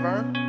driver.